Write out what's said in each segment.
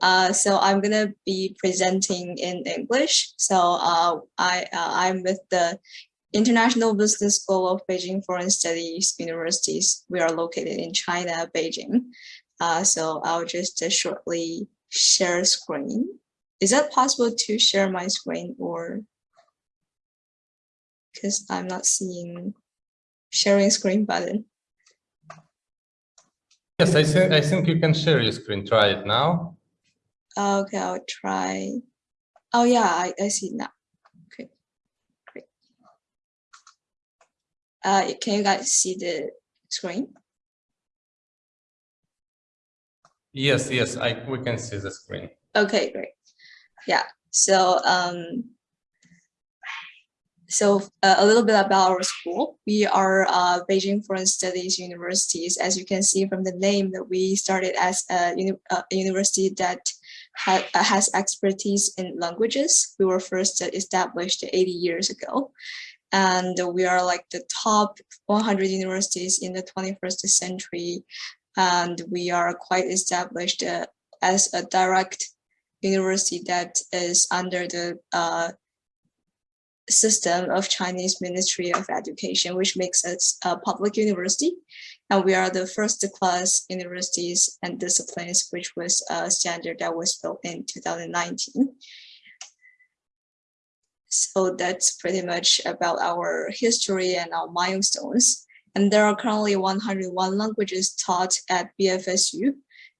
Uh, so I'm gonna be presenting in English. So uh, I uh, I'm with the International Business School of Beijing Foreign Studies Universities. We are located in China, Beijing. Uh, so I'll just uh, shortly share screen. Is that possible to share my screen or because I'm not seeing sharing screen button. Yes, I think I think you can share your screen. Try it now. Okay, I'll try. Oh yeah, I, I see now. Okay, great. Uh, can you guys see the screen? Yes, yes, I we can see the screen. Okay, great. Yeah. So um, so uh, a little bit about our school. We are uh, Beijing Foreign Studies Universities. As you can see from the name that we started as a, uni a university that ha uh, has expertise in languages. We were first established 80 years ago. And we are like the top 100 universities in the 21st century. And we are quite established uh, as a direct university that is under the uh, system of Chinese Ministry of Education, which makes us a public university. And we are the first class universities and disciplines, which was a standard that was built in 2019. So that's pretty much about our history and our milestones. And there are currently 101 languages taught at BFSU.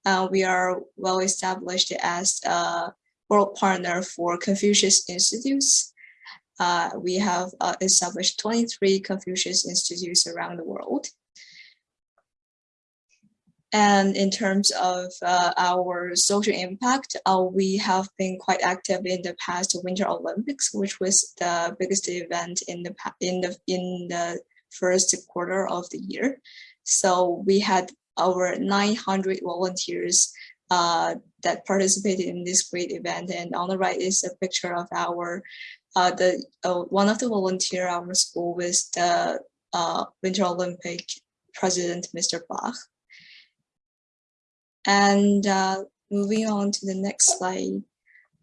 Uh, we are well established as a world partner for Confucius Institutes uh, we have uh, established 23 Confucius Institutes around the world. And in terms of uh, our social impact, uh, we have been quite active in the past Winter Olympics, which was the biggest event in the in the in the first quarter of the year. So we had over 900 volunteers uh, that participated in this great event. And on the right is a picture of our uh, the uh, one of the volunteer our school was the uh, Winter Olympic president, Mr. Bach. And uh, moving on to the next slide.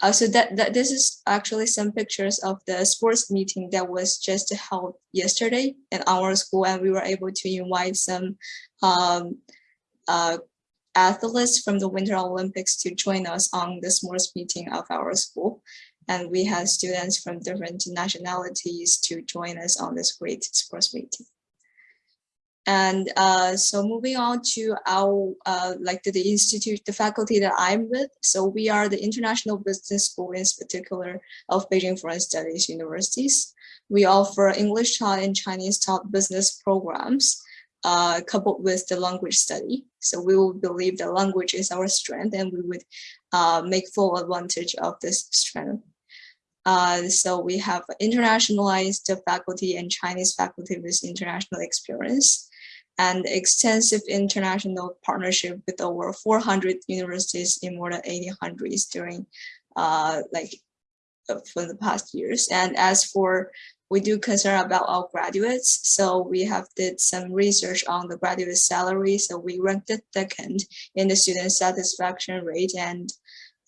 Uh, so that, that this is actually some pictures of the sports meeting that was just held yesterday in our school, and we were able to invite some um, uh, athletes from the Winter Olympics to join us on the sports meeting of our school and we had students from different nationalities to join us on this great sports meeting. And uh, so moving on to our, uh, like the, the, institute, the faculty that I'm with. So we are the International Business School in particular of Beijing Foreign Studies Universities. We offer English taught and Chinese taught business programs uh, coupled with the language study. So we will believe that language is our strength and we would uh, make full advantage of this strength. Uh, so we have internationalized faculty and Chinese faculty with international experience and extensive international partnership with over 400 universities in more than 80 countries during uh, like uh, for the past years. And as for we do concern about our graduates. So we have did some research on the graduate salary. So we ranked second in the student satisfaction rate and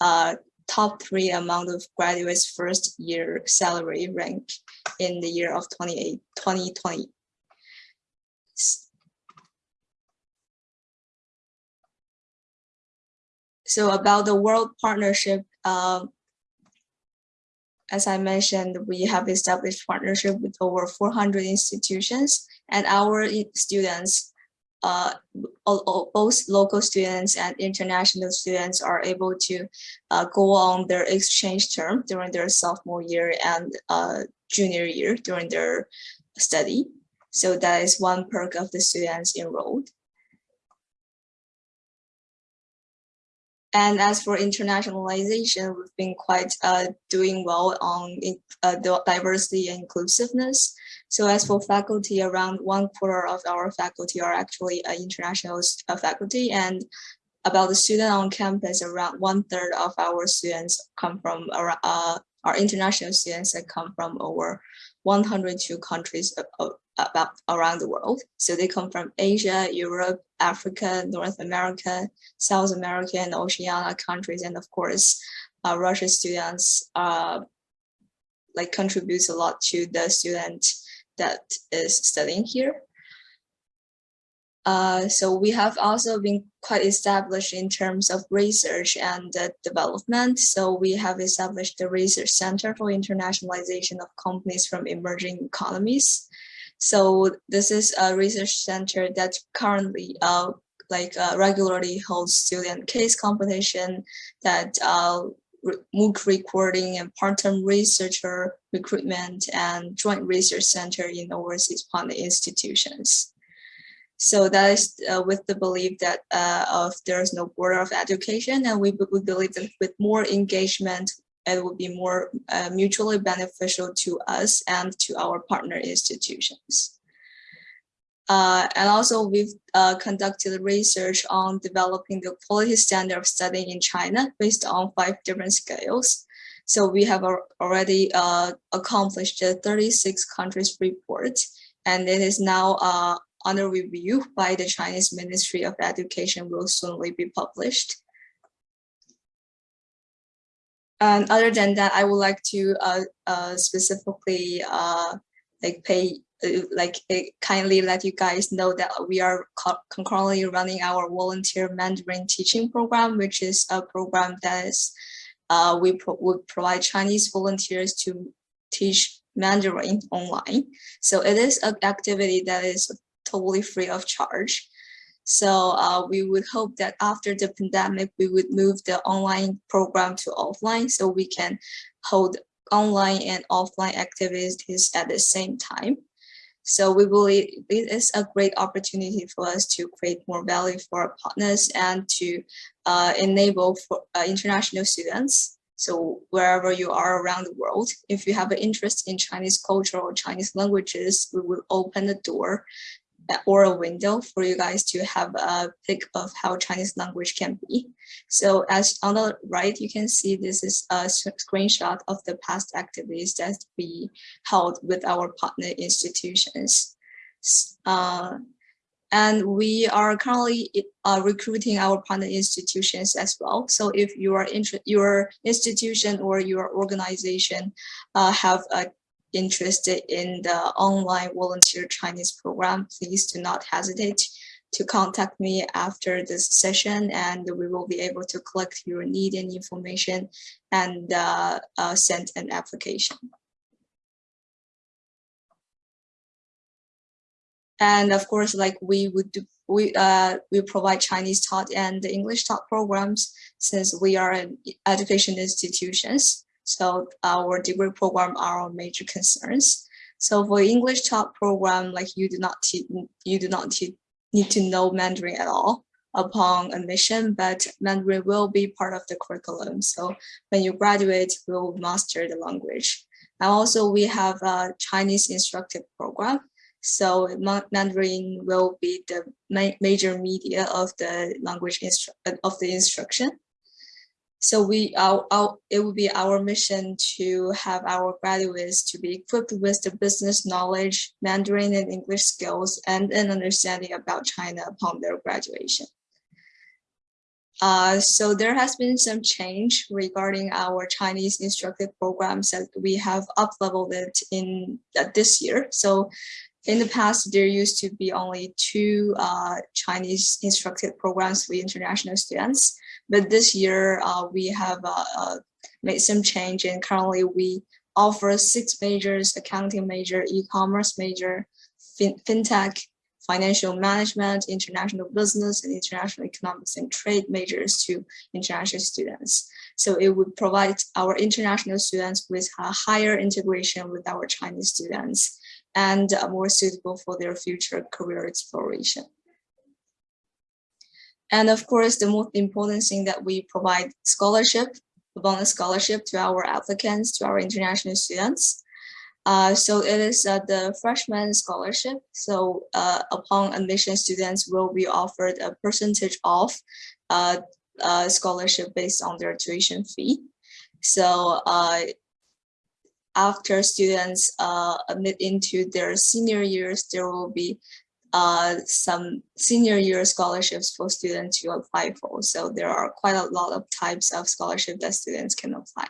uh, top three among the graduates first year salary rank in the year of 28, 2020. So about the World Partnership, um, as I mentioned, we have established partnership with over 400 institutions and our students uh, both local students and international students are able to uh, go on their exchange term during their sophomore year and uh, junior year during their study. So that is one perk of the students enrolled. And as for internationalization, we've been quite uh, doing well on uh, diversity and inclusiveness. So as for faculty, around one quarter of our faculty are actually uh, international uh, faculty and about the student on campus, around one third of our students come from uh, our international students that come from over 102 countries about around the world. So they come from Asia, Europe, Africa, North America, South America, and Oceania countries, and of course, uh, Russian students uh, like contributes a lot to the student that is studying here. Uh, so we have also been quite established in terms of research and uh, development. So we have established the Research Center for Internationalization of Companies from Emerging Economies. So this is a research center that currently uh, like uh, regularly holds student case competition that uh, MOOC recording and part-time researcher recruitment and joint research center in overseas partner institutions. So that is uh, with the belief that uh, of there is no border of education, and we, we believe that with more engagement, it will be more uh, mutually beneficial to us and to our partner institutions. Uh, and also we've uh, conducted research on developing the quality standard of studying in China based on five different scales. So we have already uh, accomplished the 36 countries report, and it is now uh, under review by the Chinese Ministry of Education will soonly be published. Other than that, I would like to uh, uh, specifically uh, like pay uh, like kindly let you guys know that we are concurrently running our volunteer Mandarin teaching program, which is a program that is uh, we pro would provide Chinese volunteers to teach Mandarin online. So it is an activity that is totally free of charge. So uh, we would hope that after the pandemic, we would move the online program to offline so we can hold online and offline activities at the same time. So we believe it is a great opportunity for us to create more value for our partners and to uh, enable for uh, international students. So wherever you are around the world, if you have an interest in Chinese culture or Chinese languages, we will open the door or a window for you guys to have a pic of how Chinese language can be. So as on the right, you can see this is a screenshot of the past activities that we held with our partner institutions. Uh, and we are currently uh, recruiting our partner institutions as well. So if you are your institution or your organization uh, have a interested in the online volunteer Chinese program, please do not hesitate to contact me after this session and we will be able to collect your need and information and uh, uh, send an application. And of course, like we would do, we uh, we provide Chinese taught and English taught programs since we are an education institutions. So uh, our degree program are our major concerns. So for English taught program, like you do not you do not need to know Mandarin at all upon admission, but Mandarin will be part of the curriculum. So when you graduate, you will master the language. And also we have a Chinese instructive program. So Mandarin will be the ma major media of the language of the instruction. So we, our, our, it will be our mission to have our graduates to be equipped with the business knowledge, Mandarin and English skills, and an understanding about China upon their graduation. Uh, so there has been some change regarding our Chinese instructed programs that we have up-leveled it in uh, this year. So in the past, there used to be only two uh, Chinese instructed programs for international students. But this year, uh, we have uh, uh, made some change and currently we offer six majors, accounting major, e-commerce major, fin fintech, financial management, international business, and international economics and trade majors to international students. So it would provide our international students with a higher integration with our Chinese students and uh, more suitable for their future career exploration. And of course, the most important thing that we provide scholarship, a bonus scholarship to our applicants, to our international students. Uh, so it is uh, the freshman scholarship. So uh, upon admission, students will be offered a percentage off uh, uh, scholarship based on their tuition fee. So uh, after students admit into their senior years, there will be uh, some senior year scholarships for students to apply for. So there are quite a lot of types of scholarship that students can apply.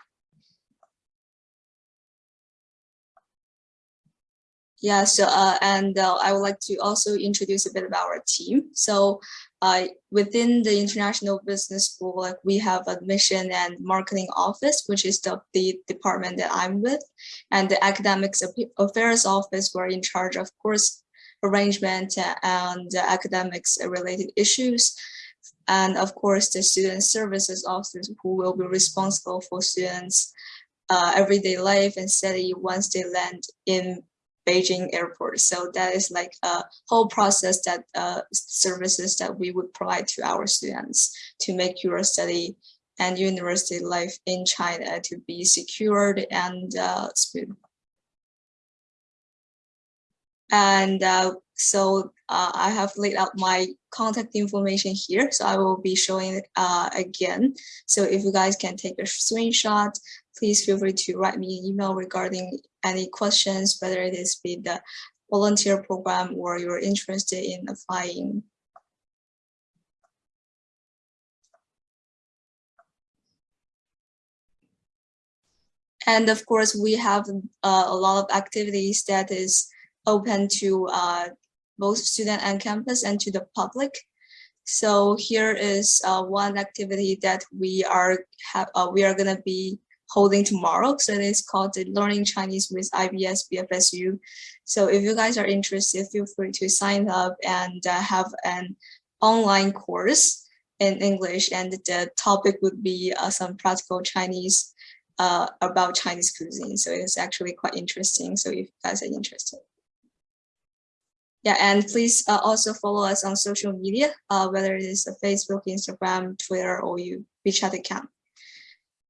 Yeah, so uh, and uh, I would like to also introduce a bit about our team. So uh, within the International Business School, like we have admission and marketing office, which is the, the department that I'm with, and the academics affairs office, we're in charge of course arrangement and academics related issues. And of course, the student services officers who will be responsible for students' uh, everyday life and study once they land in Beijing airport. So that is like a whole process that uh, services that we would provide to our students to make your study and university life in China to be secured and uh, smooth. And uh, so uh, I have laid out my contact information here. So I will be showing it uh, again. So if you guys can take a screenshot, please feel free to write me an email regarding any questions, whether it is be the volunteer program or you're interested in applying. And of course, we have uh, a lot of activities that is open to uh, both student and campus and to the public. So here is uh, one activity that we are have uh, we are gonna be holding tomorrow. So it is called the Learning Chinese with IBS BFSU. So if you guys are interested, feel free to sign up and uh, have an online course in English. And the topic would be uh, some practical Chinese uh, about Chinese cuisine. So it's actually quite interesting. So if you guys are interested. Yeah, and please uh, also follow us on social media, uh, whether it is a Facebook, Instagram, Twitter, or you WeChat account.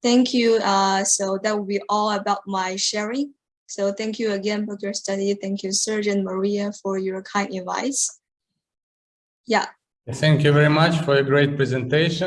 Thank you. Uh, so that will be all about my sharing. So thank you again for your study. Thank you, Surgeon Maria, for your kind advice. Yeah, Thank you very much for a great presentation.